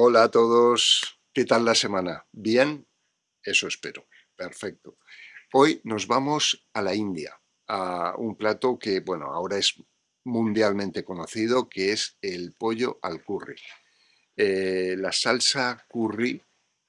Hola a todos, ¿qué tal la semana? ¿Bien? Eso espero, perfecto. Hoy nos vamos a la India, a un plato que, bueno, ahora es mundialmente conocido, que es el pollo al curry. Eh, la salsa curry,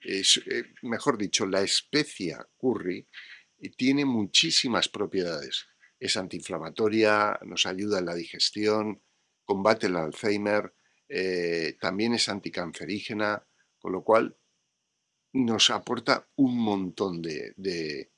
es, eh, mejor dicho, la especia curry, eh, tiene muchísimas propiedades. Es antiinflamatoria, nos ayuda en la digestión, combate el Alzheimer, eh, también es anticancerígena, con lo cual nos aporta un montón de,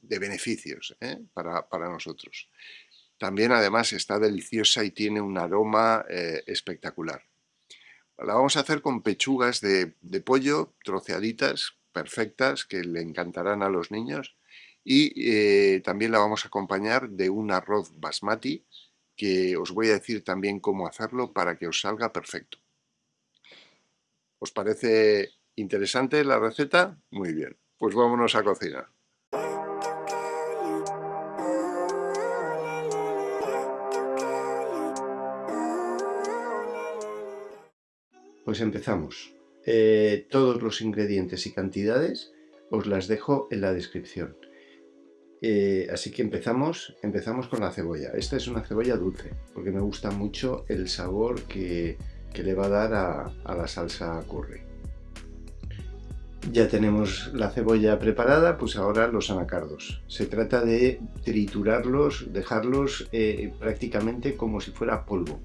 beneficios ¿eh? para, nosotros. También además está deliciosa y tiene un aroma eh, espectacular. La vamos a hacer con pechugas de, pollo troceaditas, perfectas, que le encantarán a los niños. Y también la vamos a acompañar de un arroz basmati, que os voy a decir también cómo hacerlo para que os salga perfecto. ¿Os parece interesante la receta? Muy bien, pues vámonos a cocinar. Pues empezamos. Eh, todos los ingredientes y cantidades os las dejo en la descripción. Eh, así que empezamos, empezamos con la cebolla. Esta es una cebolla dulce, porque me gusta mucho el sabor que, le va a dar a, la salsa curry. Ya tenemos la cebolla preparada, pues ahora los anacardos. Se trata de triturarlos, dejarlos eh, prácticamente como si fuera polvo,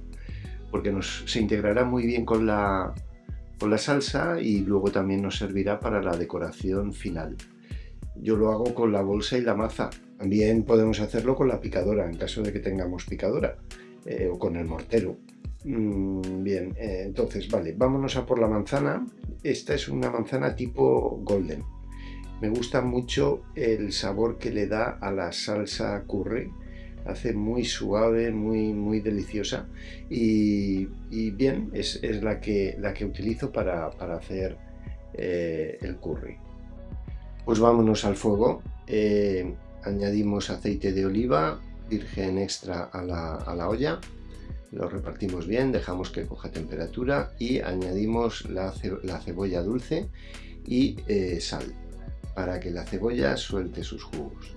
porque nos, se integrará muy bien con la, con la salsa y luego también nos servirá para la decoración final yo lo hago con la bolsa y la maza. También podemos hacerlo con la picadora, en caso de que tengamos picadora, eh, o con el mortero. Mm, bien, eh, entonces, vale, vámonos a por la manzana. Esta es una manzana tipo golden. Me gusta mucho el sabor que le da a la salsa curry. Hace muy suave, muy, muy deliciosa. Y, bien, es, la, que, la que utilizo para, hacer eh, el curry. Pues vámonos al fuego. Eh, añadimos aceite de oliva virgen extra a la, olla. Lo repartimos bien, dejamos que coja temperatura y añadimos la, cebolla dulce y eh, sal para que la cebolla suelte sus jugos.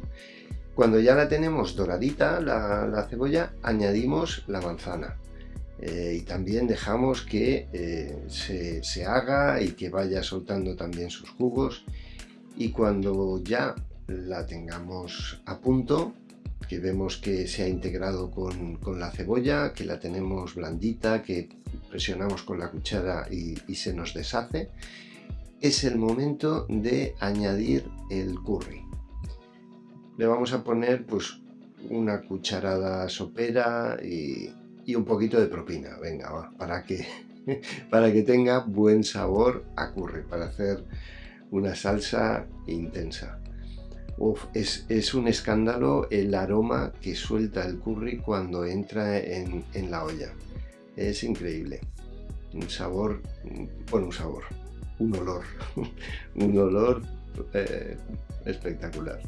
Cuando ya la tenemos doradita, la, cebolla, añadimos la manzana. Eh, y también dejamos que se, se haga y que vaya soltando también sus jugos y cuando ya la tengamos a punto, que vemos que se ha integrado con, la cebolla, que la tenemos blandita, que presionamos con la cuchara y, se nos deshace, es el momento de añadir el curry. Le vamos a poner pues una cucharada sopera y, un poquito de propina, venga, para, que, para que tenga buen sabor a curry, para hacer una salsa intensa. es, un escándalo el aroma que suelta el curry cuando entra en, la olla. Es increíble. Un sabor, bueno, un sabor, un olor, un olor eh, espectacular.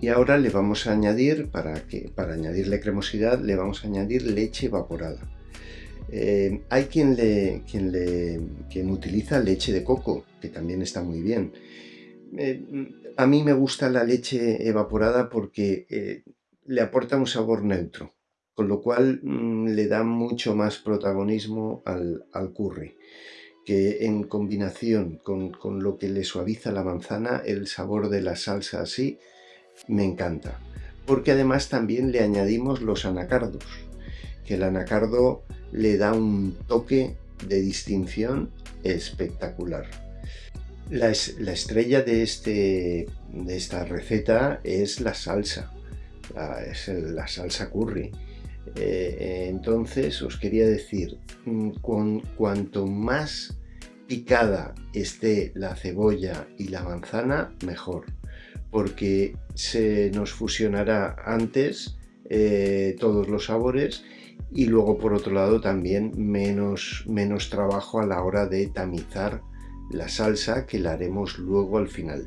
Y ahora le vamos a añadir, para, que, para añadirle cremosidad, le vamos a añadir leche evaporada. Eh, hay quien, le, quien, le, utiliza leche de coco, que también está muy bien. Eh, a mí me gusta la leche evaporada porque eh, le aporta un sabor neutro, con lo cual mm, le da mucho más protagonismo al, curry, que en combinación con, con, lo que le suaviza la manzana, el sabor de la salsa así, me encanta. Porque además también le añadimos los anacardos, que el anacardo le da un toque de distinción espectacular. La, estrella de, este, de esta receta es la salsa, la, es la salsa curry. Eh, entonces os quería decir, mm, con, cuanto más picada esté la cebolla y la manzana, mejor, porque se nos fusionará antes eh, todos los sabores y luego por otro lado también menos, menos trabajo a la hora de tamizar la salsa que la haremos luego al final.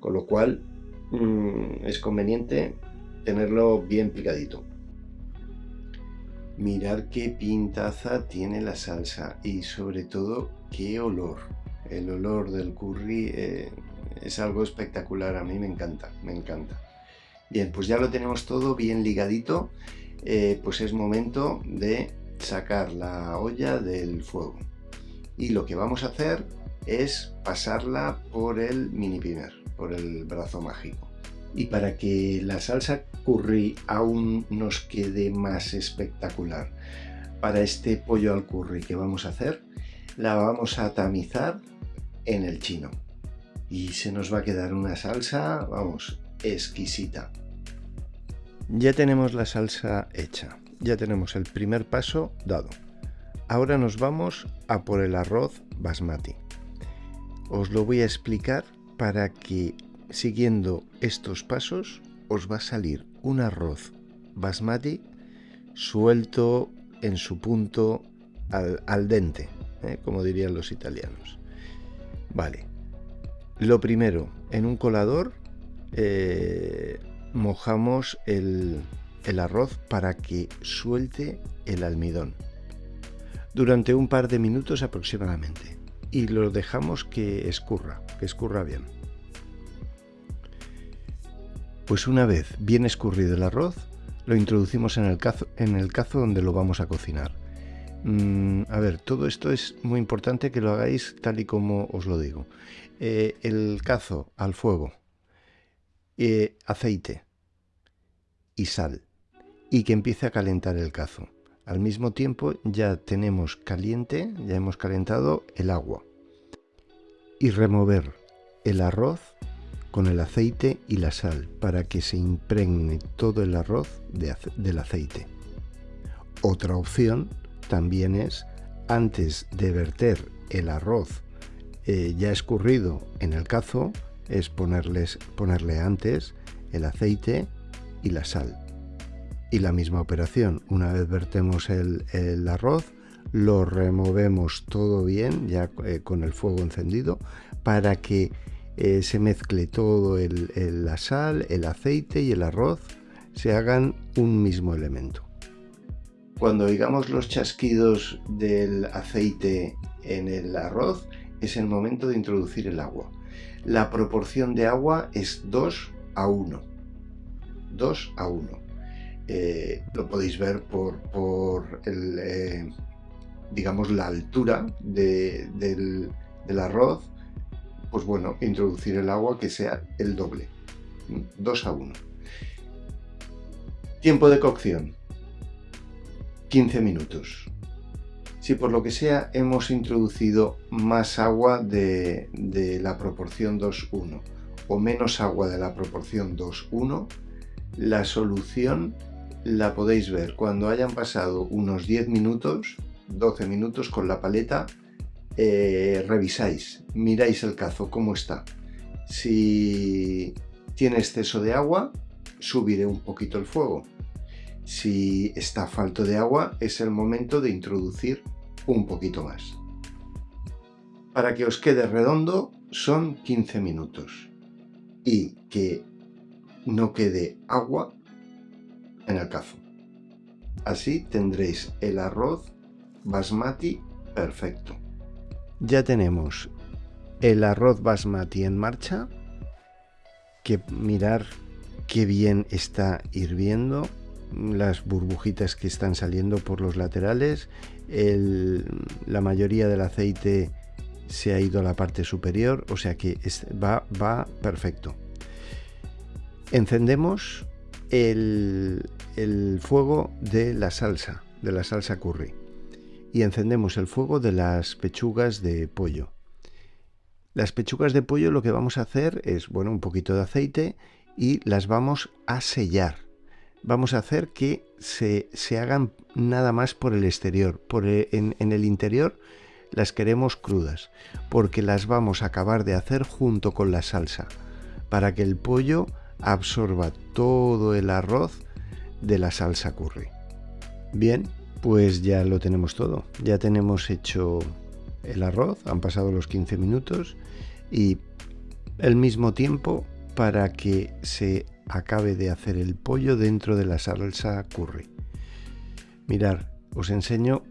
Con lo cual mm, es conveniente tenerlo bien picadito. Mirar qué pintaza tiene la salsa y sobre todo qué olor. El olor del curry eh, es algo espectacular, a mí me encanta, me encanta. Bien, pues ya lo tenemos todo bien ligadito, eh, pues es momento de sacar la olla del fuego. Y lo que vamos a hacer es pasarla por el mini primer, por el brazo mágico. Y para que la salsa curry aún nos quede más espectacular, para este pollo al curry que vamos a hacer, la vamos a tamizar en el chino. Y se nos va a quedar una salsa, vamos, exquisita. Ya tenemos la salsa hecha, ya tenemos el primer paso dado. Ahora nos vamos a por el arroz basmati. Os lo voy a explicar para que siguiendo estos pasos os va a salir un arroz basmati suelto en su punto al, dente, ¿eh? como dirían los italianos. Vale, lo primero, en un colador eh, mojamos el, arroz para que suelte el almidón durante un par de minutos aproximadamente y lo dejamos que escurra, que escurra bien. Pues una vez bien escurrido el arroz, lo introducimos en el cazo, en el cazo donde lo vamos a cocinar. Mm, a ver, todo esto es muy importante que lo hagáis tal y como os lo digo. Eh, el cazo al fuego, eh, aceite y sal, y que empiece a calentar el cazo. Al mismo tiempo ya tenemos caliente, ya hemos calentado el agua. Y remover el arroz con el aceite y la sal para que se impregne todo el arroz del aceite. Otra opción también es, antes de verter el arroz eh, ya escurrido en el cazo, es ponerles, ponerle antes el aceite y la sal. Y la misma operación, una vez vertemos el, arroz, lo removemos todo bien, ya eh, con el fuego encendido, para que eh, se mezcle todo el, la sal, el aceite y el arroz, se hagan un mismo elemento. Cuando oigamos los chasquidos del aceite en el arroz, es el momento de introducir el agua. La proporción de agua es 2 a 1. 2 a 1. Eh, lo podéis ver por, por el, eh, digamos, la altura del, del arroz pues bueno, introducir el agua que sea el doble, 2 a 1. Tiempo de cocción, 15 minutos. Si por lo que sea hemos introducido más agua de, la proporción 2-1 o menos agua de la proporción 2-1, la solución la podéis ver cuando hayan pasado unos 10 minutos, 12 minutos con la paleta eh, revisáis, miráis el cazo, cómo está. Si tiene exceso de agua, subiré un poquito el fuego. Si está falto de agua, es el momento de introducir un poquito más. Para que os quede redondo, son 15 minutos. Y que no quede agua en el cazo. Así tendréis el arroz basmati perfecto. Ya tenemos el arroz basmati en marcha, que mirar qué bien está hirviendo, las burbujitas que están saliendo por los laterales, la mayoría del aceite se ha ido a la parte superior, o sea que va, va perfecto. Encendemos el, el fuego de la salsa, de la salsa curry y encendemos el fuego de las pechugas de pollo. Las pechugas de pollo lo que vamos a hacer es, bueno, un poquito de aceite y las vamos a sellar. Vamos a hacer que se, hagan nada más por el exterior. Por en, en el interior las queremos crudas, porque las vamos a acabar de hacer junto con la salsa, para que el pollo absorba todo el arroz de la salsa curry. Bien, pues ya lo tenemos todo. Ya tenemos hecho el arroz, han pasado los 15 minutos y el mismo tiempo para que se acabe de hacer el pollo dentro de la salsa curry. Mirar os enseño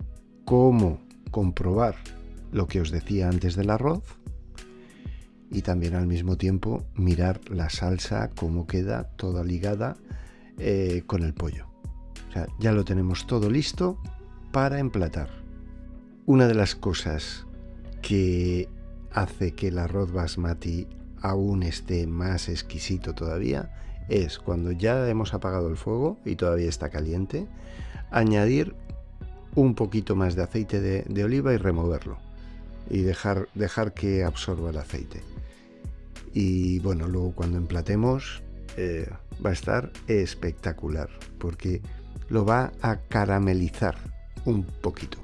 cómo comprobar lo que os decía antes del arroz y también al mismo tiempo mirar la salsa, cómo queda toda ligada eh, con el pollo. Ya lo tenemos todo listo para emplatar. Una de las cosas que hace que el arroz basmati aún esté más exquisito todavía es cuando ya hemos apagado el fuego y todavía está caliente, añadir un poquito más de aceite de, oliva y removerlo y dejar, dejar que absorba el aceite. Y bueno, luego cuando emplatemos eh, va a estar espectacular porque lo va a caramelizar un poquito.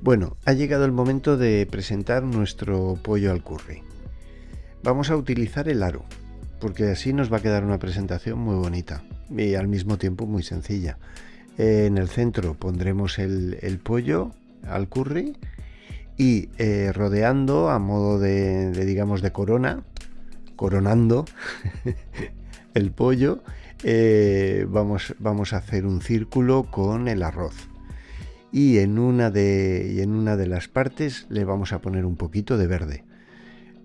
Bueno, ha llegado el momento de presentar nuestro pollo al curry. Vamos a utilizar el aro, porque así nos va a quedar una presentación muy bonita y al mismo tiempo muy sencilla. En el centro pondremos el, pollo al curry y eh, rodeando a modo de, digamos, de corona, coronando el pollo, eh, vamos, vamos a hacer un círculo con el arroz y en una de, y en una de las partes le vamos a poner un poquito de verde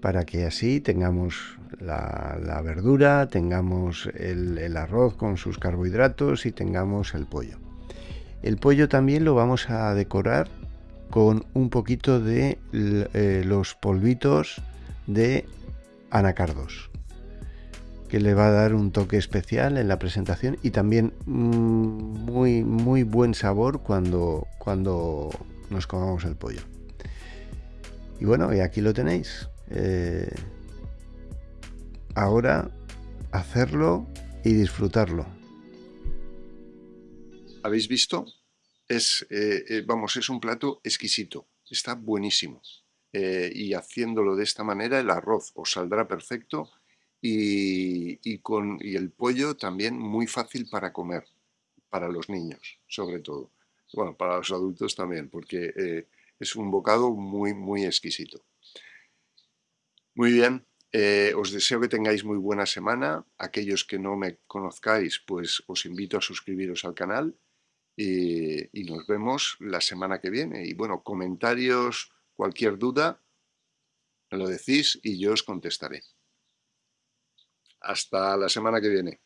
para que así tengamos la, verdura, tengamos el, arroz con sus carbohidratos y tengamos el pollo. El pollo también lo vamos a decorar con un poquito de eh, los polvitos de anacardos que le va a dar un toque especial en la presentación y también mm, muy muy buen sabor cuando, cuando nos comamos el pollo. Y bueno, y aquí lo tenéis. Eh, ahora hacerlo y disfrutarlo. ¿Habéis visto? Es, eh, eh, vamos, es un plato exquisito, está buenísimo. y haciéndolo de esta manera el arroz os saldrá perfecto y, con, y el pollo también muy fácil para comer, para los niños sobre todo. Bueno, para los adultos también, porque es un bocado muy, muy exquisito. Muy bien, eh, os deseo que tengáis muy buena semana. Aquellos que no me conozcáis, pues os invito a suscribiros al canal y, y nos vemos la semana que viene. Y bueno, comentarios, cualquier duda, lo decís y yo os contestaré. Hasta la semana que viene.